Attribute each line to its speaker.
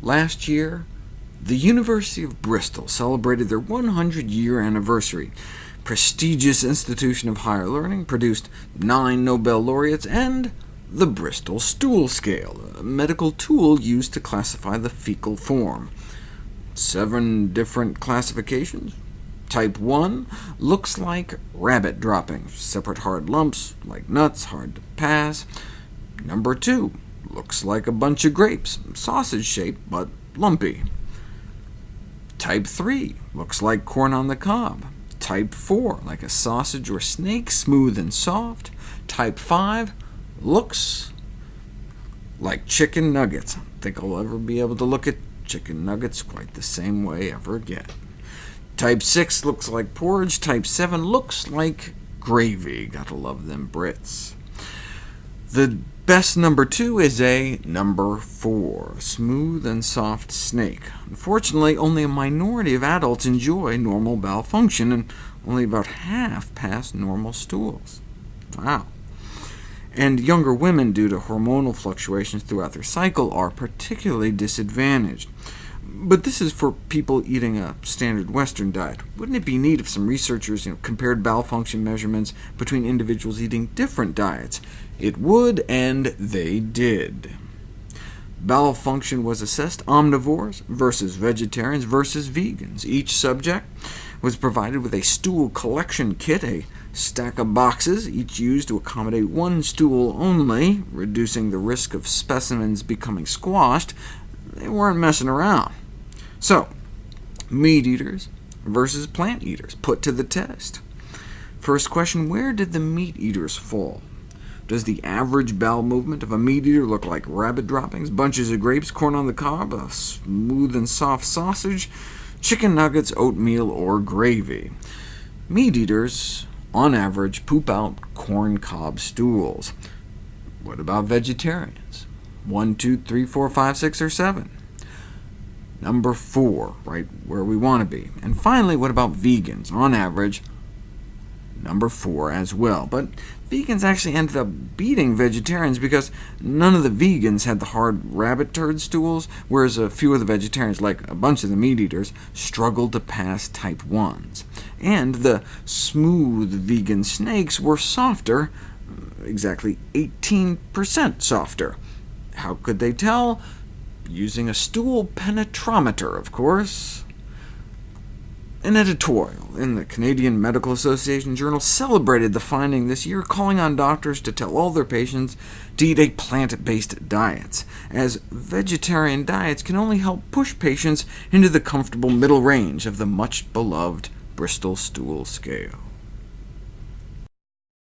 Speaker 1: Last year, the University of Bristol celebrated their 100-year anniversary. Prestigious institution of higher learning produced nine Nobel laureates and the Bristol Stool Scale, a medical tool used to classify the fecal form. Seven different classifications. Type 1 looks like rabbit droppings, separate hard lumps, like nuts, hard to pass. Number 2 looks like a bunch of grapes, sausage-shaped, but lumpy. Type 3 looks like corn on the cob. Type 4, like a sausage or snake, smooth and soft. Type 5 looks like chicken nuggets. I don't think I'll ever be able to look at chicken nuggets quite the same way ever again. Type 6 looks like porridge. Type 7 looks like gravy. Gotta love them Brits. The best number 2 is a number 4, smooth and soft snake. Unfortunately, only a minority of adults enjoy normal bowel function, and only about half pass normal stools. Wow and younger women, due to hormonal fluctuations throughout their cycle, are particularly disadvantaged. But this is for people eating a standard Western diet. Wouldn't it be neat if some researchers you know, compared bowel function measurements between individuals eating different diets? It would, and they did. Bowel function was assessed omnivores versus vegetarians versus vegans. Each subject was provided with a stool collection kit, a stack of boxes, each used to accommodate one stool only, reducing the risk of specimens becoming squashed. They weren't messing around. So, meat eaters versus plant eaters put to the test. First question, where did the meat eaters fall? Does the average bowel movement of a meat eater look like rabbit droppings, bunches of grapes, corn on the cob, a smooth and soft sausage, chicken nuggets, oatmeal, or gravy? Meat eaters on average, poop out corn cob stools. What about vegetarians? 1, 2, 3, 4, 5, 6, or 7? Number 4, right where we want to be. And finally, what about vegans? On average, number 4 as well. But vegans actually ended up beating vegetarians because none of the vegans had the hard rabbit turd stools, whereas a few of the vegetarians, like a bunch of the meat eaters, struggled to pass type 1s. And the smooth vegan snakes were softer, exactly 18% softer. How could they tell? Using a stool penetrometer, of course. An editorial in the Canadian Medical Association Journal celebrated the finding this year, calling on doctors to tell all their patients to eat a plant-based diet, as vegetarian diets can only help push patients into the comfortable middle range of the much-beloved Bristol Stool Scale.